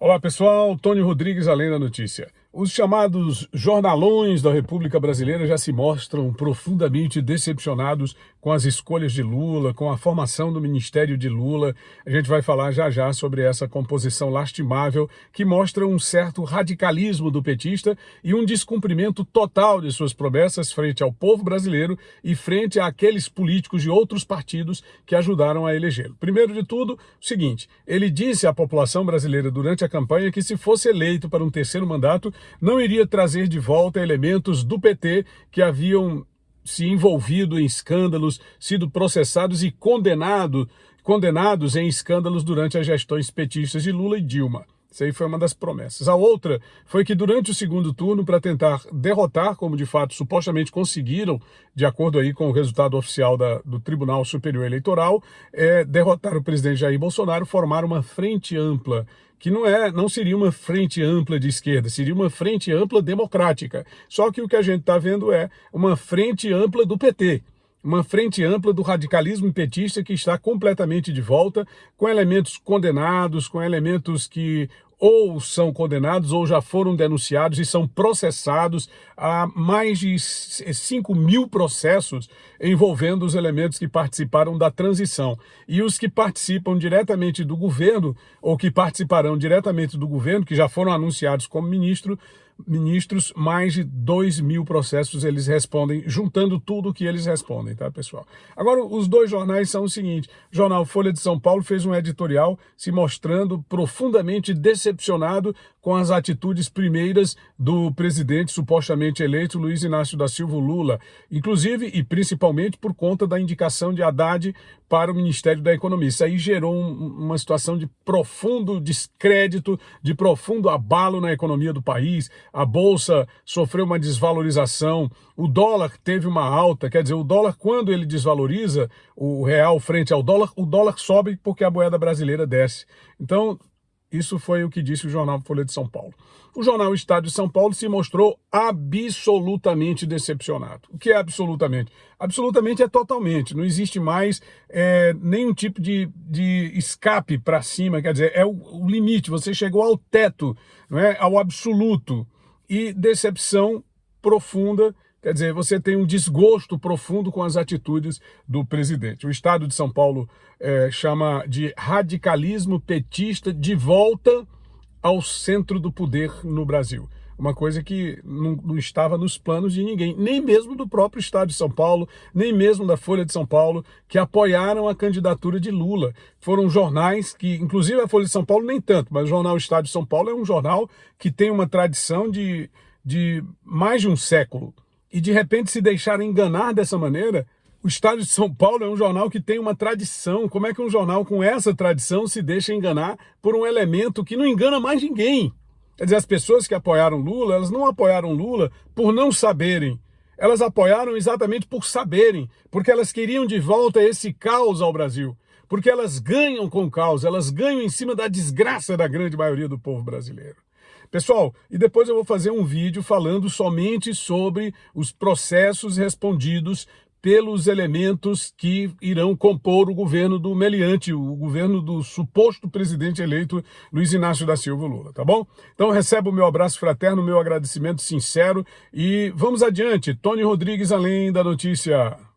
Olá pessoal, Tony Rodrigues, Além da Notícia. Os chamados jornalões da República Brasileira já se mostram profundamente decepcionados com as escolhas de Lula, com a formação do Ministério de Lula. A gente vai falar já já sobre essa composição lastimável que mostra um certo radicalismo do petista e um descumprimento total de suas promessas frente ao povo brasileiro e frente àqueles políticos de outros partidos que ajudaram a elegê-lo. Primeiro de tudo, o seguinte, ele disse à população brasileira durante a campanha que se fosse eleito para um terceiro mandato, não iria trazer de volta elementos do PT que haviam se envolvido em escândalos, sido processados e condenado, condenados em escândalos durante as gestões petistas de Lula e Dilma. Isso aí foi uma das promessas. A outra foi que durante o segundo turno, para tentar derrotar, como de fato supostamente conseguiram, de acordo aí com o resultado oficial da, do Tribunal Superior Eleitoral, é, derrotar o presidente Jair Bolsonaro, formar uma frente ampla que não, é, não seria uma frente ampla de esquerda, seria uma frente ampla democrática. Só que o que a gente está vendo é uma frente ampla do PT, uma frente ampla do radicalismo petista que está completamente de volta, com elementos condenados, com elementos que ou são condenados ou já foram denunciados e são processados a mais de 5 mil processos envolvendo os elementos que participaram da transição. E os que participam diretamente do governo ou que participarão diretamente do governo, que já foram anunciados como ministro, ministros, mais de 2 mil processos eles respondem, juntando tudo que eles respondem, tá, pessoal? Agora, os dois jornais são o seguinte, o jornal Folha de São Paulo fez um editorial se mostrando profundamente decepcionado com as atitudes primeiras do presidente supostamente eleito Luiz Inácio da Silva Lula, inclusive e principalmente por conta da indicação de Haddad para o Ministério da Economia. Isso aí gerou um, uma situação de profundo descrédito, de profundo abalo na economia do país. A Bolsa sofreu uma desvalorização, o dólar teve uma alta, quer dizer, o dólar quando ele desvaloriza, o real frente ao dólar, o dólar sobe porque a moeda brasileira desce. Então, isso foi o que disse o jornal Folha de São Paulo. O jornal Estado de São Paulo se mostrou absolutamente decepcionado. O que é absolutamente? Absolutamente é totalmente. Não existe mais é, nenhum tipo de, de escape para cima, quer dizer, é o, o, limite. Você chegou ao teto, não é? ao absoluto. E decepção profunda Quer dizer, você tem um desgosto profundo com as atitudes do presidente. O Estado de São Paulo é, chama de radicalismo petista de volta ao centro do poder no Brasil. Uma coisa que não, não, estava nos planos de ninguém, nem mesmo do próprio Estado de São Paulo, nem mesmo da Folha de São Paulo, que apoiaram a candidatura de Lula. Foram jornais que, inclusive a Folha de São Paulo nem tanto, mas o jornal Estado de São Paulo é um jornal que tem uma tradição de, de mais de um século e de repente se deixar enganar dessa maneira, o Estado de São Paulo é um jornal que tem uma tradição. Como é que um jornal com essa tradição se deixa enganar por um elemento que não engana mais ninguém? Quer dizer, as pessoas que apoiaram Lula, elas não apoiaram Lula por não saberem. Elas apoiaram exatamente por saberem, porque elas queriam de volta esse caos ao Brasil. Porque elas ganham com caos, elas ganham em cima da desgraça da grande maioria do povo brasileiro. Pessoal, e depois eu vou fazer um vídeo falando somente sobre os processos respondidos pelos elementos que irão compor o governo do meliante, o governo do suposto presidente eleito Luiz Inácio da Silva Lula, tá bom? Então receba o meu abraço fraterno, meu agradecimento sincero e vamos adiante. Tony Rodrigues, Além da Notícia.